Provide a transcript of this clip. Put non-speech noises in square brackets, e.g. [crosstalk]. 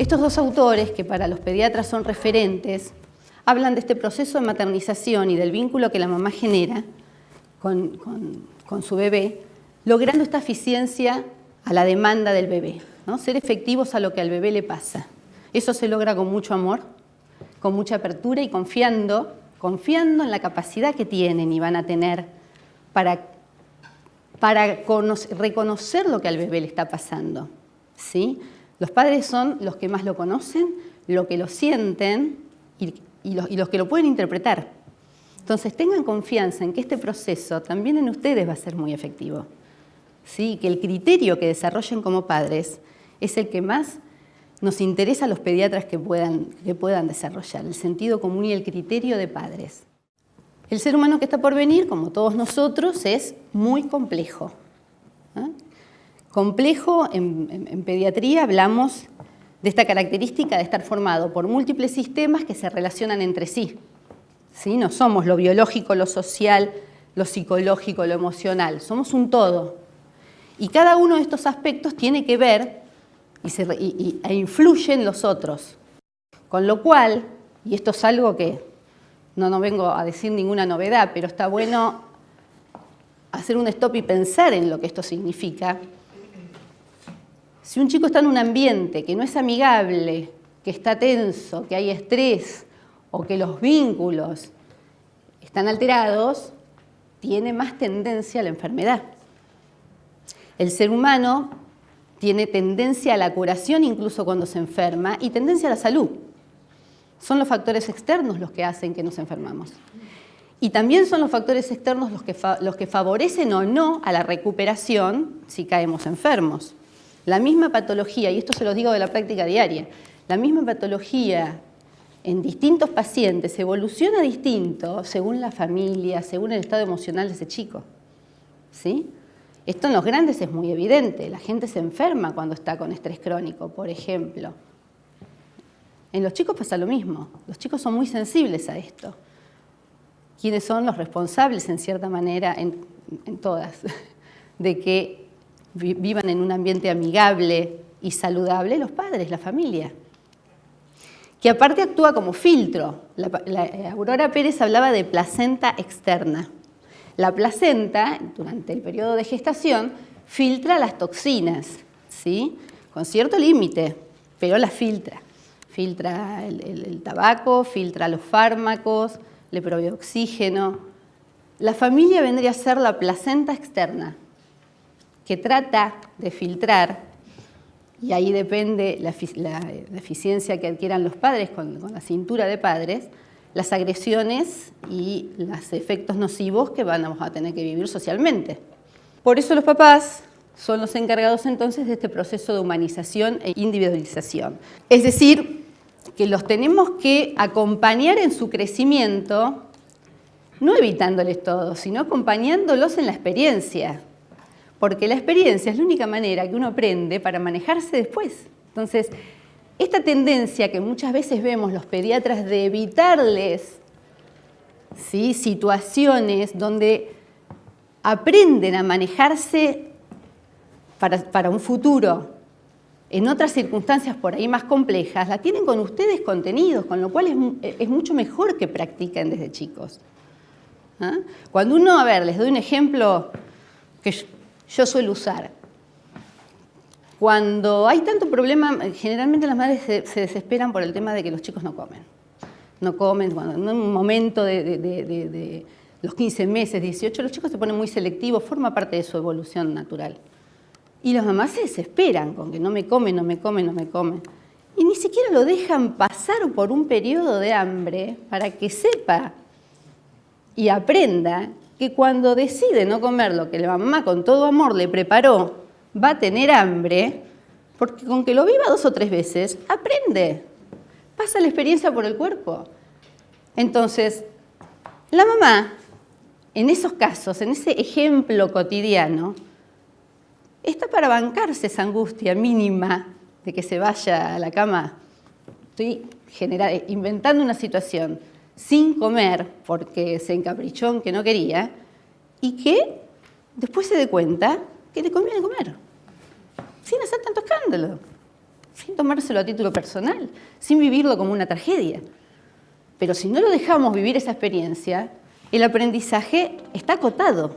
Estos dos autores, que para los pediatras son referentes, hablan de este proceso de maternización y del vínculo que la mamá genera con, su bebé, logrando esta eficiencia a la demanda del bebé, ¿no? ser efectivos a lo que al bebé le pasa. Eso se logra con mucho amor, con mucha apertura y confiando, confiando en la capacidad que tienen y van a tener para, para reconocer lo que al bebé le está pasando. ¿sí? Los padres son los que más lo conocen, lo que lo sienten y, los, que lo pueden interpretar. Entonces tengan confianza en que este proceso también en ustedes va a ser muy efectivo. ¿sí? Que el criterio que desarrollen como padres es el que más nos interesa a los pediatras que puedan, que puedan desarrollar, el sentido común y el criterio de padres. El ser humano que está por venir, como todos nosotros, es muy complejo. Complejo, en, pediatría hablamos de esta característica de estar formado por múltiples sistemas que se relacionan entre sí. ¿Sí? No somos lo biológico, lo social, lo psicológico, lo emocional, somos un todo. Y cada uno de estos aspectos tiene que ver y e influye en los otros. Con lo cual, y esto es algo que no, no vengo a decir ninguna novedad, pero está bueno hacer un stop y pensar en lo que esto significa, si un chico está en un ambiente que no es amigable, que está tenso, que hay estrés o que los vínculos están alterados, tiene más tendencia a la enfermedad. El ser humano tiene tendencia a la curación incluso cuando se enferma y tendencia a la salud. Son los factores externos los que hacen que nos enfermamos. Y también son los factores externos los que, los que favorecen o no a la recuperación si caemos enfermos. La misma patología, y esto se lo digo de la práctica diaria, la misma patología en distintos pacientes evoluciona distinto según la familia, según el estado emocional de ese chico. ¿Sí? Esto en los grandes es muy evidente, la gente se enferma cuando está con estrés crónico, por ejemplo. En los chicos pasa lo mismo, los chicos son muy sensibles a esto. ¿Quiénes son los responsables, en cierta manera, en, en todas, [laughs] de que vivan en un ambiente amigable y saludable los padres, la familia. Que aparte actúa como filtro. Eh, Aurora Pérez hablaba de placenta externa. La placenta, durante el periodo de gestación, filtra las toxinas, ¿sí? con cierto límite, pero las filtra. Filtra el, el tabaco, filtra los fármacos, le provee oxígeno. La familia vendría a ser la placenta externa, que trata de filtrar, y ahí depende la, eficiencia que adquieran los padres con, la cintura de padres, las agresiones y los efectos nocivos que vamos a tener que vivir socialmente. Por eso los papás son los encargados entonces de este proceso de humanización e individualización. Es decir, que los tenemos que acompañar en su crecimiento, no evitándoles todo, sino acompañándolos en la experiencia, porque la experiencia es la única manera que uno aprende para manejarse después. Entonces, esta tendencia que muchas veces vemos los pediatras de evitarles ¿sí? situaciones donde aprenden a manejarse para, un futuro en otras circunstancias por ahí más complejas, la tienen con ustedes contenidos, con lo cual es, mucho mejor que practiquen desde chicos. ¿Ah? Cuando uno, a ver, les doy un ejemplo que yo suelo usar. Cuando hay tanto problema, generalmente las madres se, desesperan por el tema de que los chicos no comen. No comen, cuando en un momento de, los 15 meses, 18, los chicos se ponen muy selectivos, forma parte de su evolución natural. Y las mamás se desesperan con que no me come, no me come, no me come. Y ni siquiera lo dejan pasar por un periodo de hambre para que sepa y aprenda que cuando decide no comer lo que la mamá con todo amor le preparó, va a tener hambre, porque con que lo viva dos o tres veces, aprende, pasa la experiencia por el cuerpo. Entonces, la mamá, en esos casos, en ese ejemplo cotidiano, está para bancarse esa angustia mínima de que se vaya a la cama. Estoy inventando una situación sin comer porque se encaprichó en que no quería y que después se dé cuenta que le conviene comer, sin hacer tanto escándalo. sin tomárselo a título personal, sin vivirlo como una tragedia. Pero si no lo dejamos vivir esa experiencia, el aprendizaje está acotado